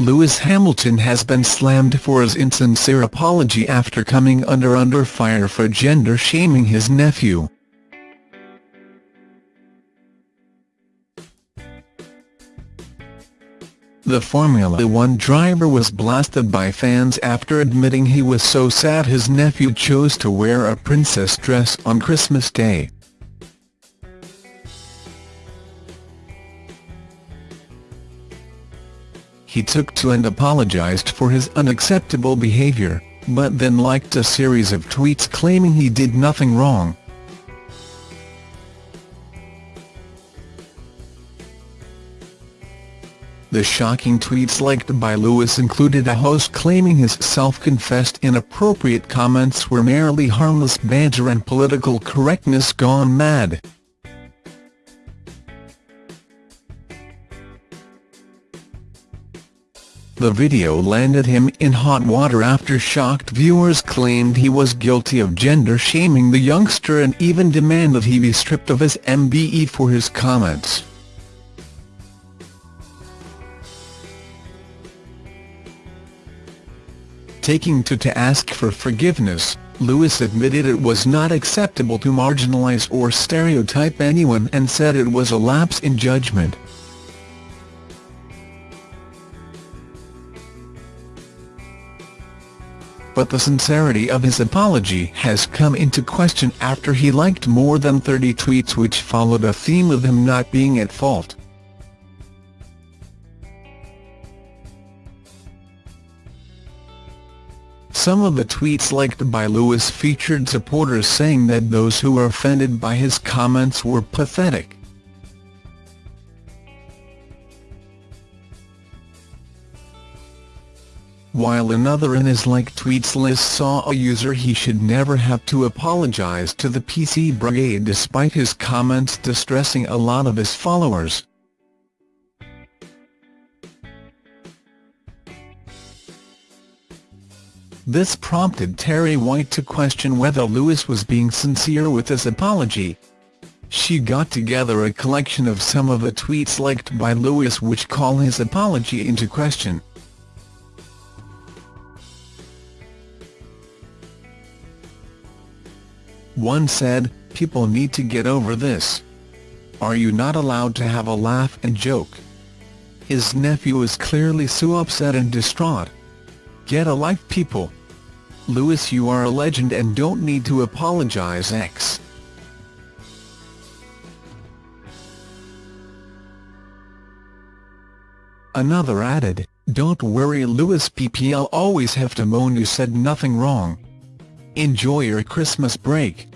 Lewis Hamilton has been slammed for his insincere apology after coming under under fire for gender-shaming his nephew. The Formula One driver was blasted by fans after admitting he was so sad his nephew chose to wear a princess dress on Christmas Day. He took to and apologized for his unacceptable behavior, but then liked a series of tweets claiming he did nothing wrong. The shocking tweets liked by Lewis included a host claiming his self-confessed inappropriate comments were merely harmless banter and political correctness gone mad. The video landed him in hot water after shocked viewers claimed he was guilty of gender-shaming the youngster and even demanded he be stripped of his MBE for his comments. Taking to to ask for forgiveness, Lewis admitted it was not acceptable to marginalize or stereotype anyone and said it was a lapse in judgment. But the sincerity of his apology has come into question after he liked more than 30 tweets which followed a theme of him not being at fault. Some of the tweets liked by Lewis featured supporters saying that those who were offended by his comments were pathetic. While another in his like tweets list saw a user he should never have to apologize to the PC Brigade despite his comments distressing a lot of his followers. This prompted Terry White to question whether Lewis was being sincere with his apology. She got together a collection of some of the tweets liked by Lewis which call his apology into question. One said, people need to get over this. Are you not allowed to have a laugh and joke? His nephew is clearly so upset and distraught. Get a life people. Lewis you are a legend and don't need to apologize X. Another added, don't worry Lewis PPL always have to moan you said nothing wrong. Enjoy your Christmas break.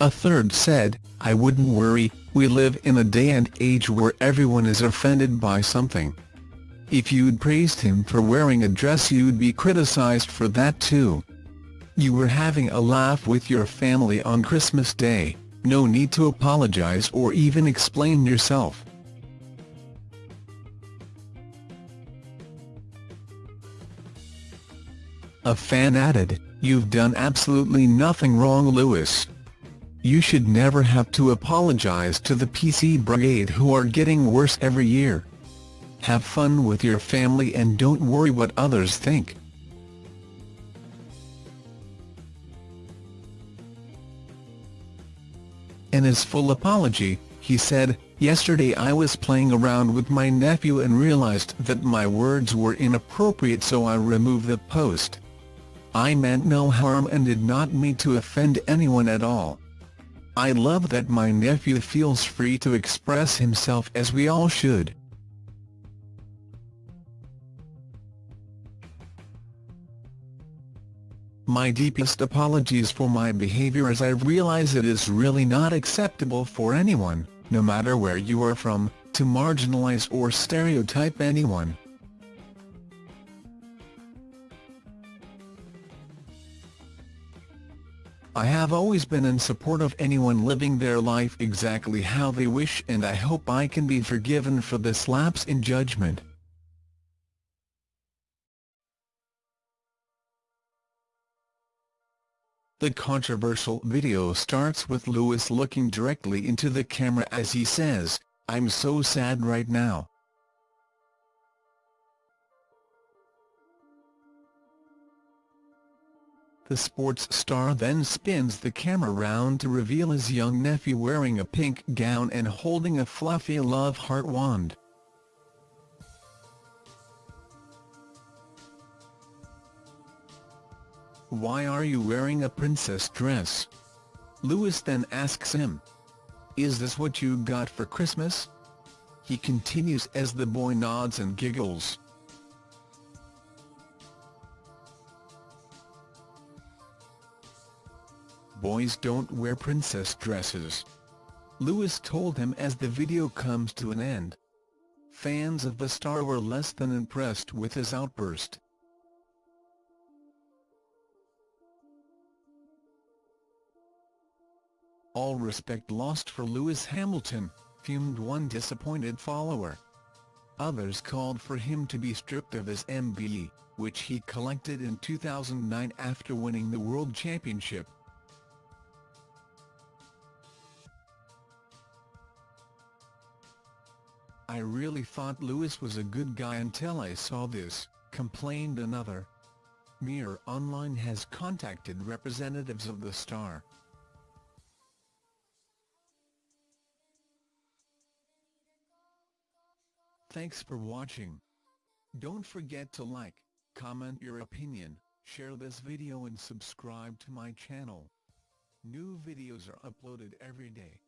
A third said, I wouldn't worry, we live in a day and age where everyone is offended by something. If you'd praised him for wearing a dress you'd be criticized for that too. You were having a laugh with your family on Christmas Day, no need to apologize or even explain yourself. A fan added, You've done absolutely nothing wrong Lewis. You should never have to apologize to the PC Brigade who are getting worse every year. Have fun with your family and don't worry what others think. In his full apology, he said, Yesterday I was playing around with my nephew and realized that my words were inappropriate so I removed the post. I meant no harm and did not mean to offend anyone at all. I love that my nephew feels free to express himself as we all should. My deepest apologies for my behavior as I realize it is really not acceptable for anyone, no matter where you are from, to marginalize or stereotype anyone. I have always been in support of anyone living their life exactly how they wish and I hope I can be forgiven for this lapse in judgment. The controversial video starts with Lewis looking directly into the camera as he says, I'm so sad right now. The sports star then spins the camera round to reveal his young nephew wearing a pink gown and holding a fluffy love heart wand. Why are you wearing a princess dress? Lewis then asks him. Is this what you got for Christmas? He continues as the boy nods and giggles. Boys don't wear princess dresses. Lewis told him as the video comes to an end. Fans of the star were less than impressed with his outburst. All respect lost for Lewis Hamilton, fumed one disappointed follower. Others called for him to be stripped of his MBE, which he collected in 2009 after winning the World Championship. I really thought Lewis was a good guy until I saw this, complained another. Mirror Online has contacted representatives of the star. Thanks for watching. Don't forget to like, comment your opinion, share this video and subscribe to my channel. New videos are uploaded every day.